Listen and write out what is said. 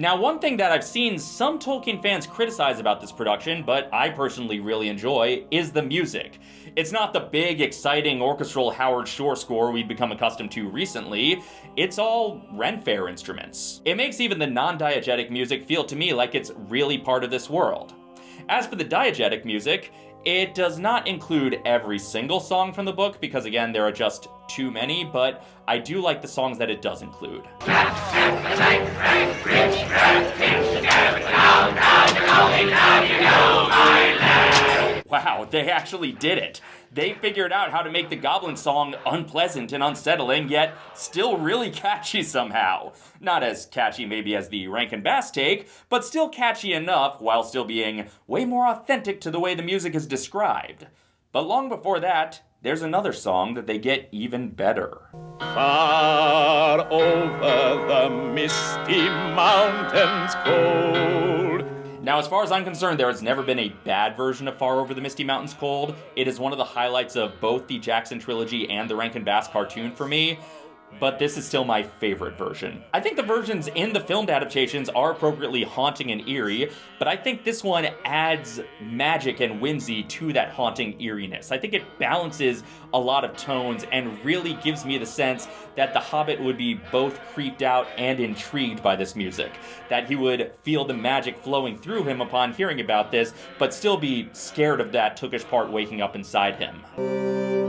Now, one thing that I've seen some Tolkien fans criticize about this production, but I personally really enjoy, is the music. It's not the big, exciting orchestral Howard Shore score we've become accustomed to recently. It's all Ren Fair instruments. It makes even the non-diegetic music feel to me like it's really part of this world. As for the diegetic music, it does not include every single song from the book because, again, there are just too many, but I do like the songs that it does include. Wow, they actually did it. They figured out how to make the Goblin song unpleasant and unsettling, yet still really catchy somehow. Not as catchy maybe as the Rankin Bass take, but still catchy enough while still being way more authentic to the way the music is described. But long before that, there's another song that they get even better. Far over the misty mountains cold now, as far as I'm concerned, there has never been a bad version of Far Over the Misty Mountains Cold. It is one of the highlights of both the Jackson trilogy and the Rankin Bass cartoon for me but this is still my favorite version. I think the versions in the filmed adaptations are appropriately haunting and eerie, but I think this one adds magic and whimsy to that haunting eeriness. I think it balances a lot of tones and really gives me the sense that the Hobbit would be both creeped out and intrigued by this music. That he would feel the magic flowing through him upon hearing about this, but still be scared of that Tookish part waking up inside him.